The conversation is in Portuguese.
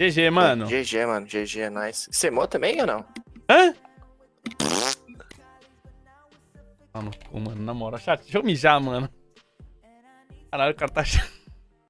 GG, mano. GG, mano. GG, é nice. Semou é também ou não? Hã? Ah, mano. namora chat. Deixa eu mijar, mano. Caralho, o cara tá... chato.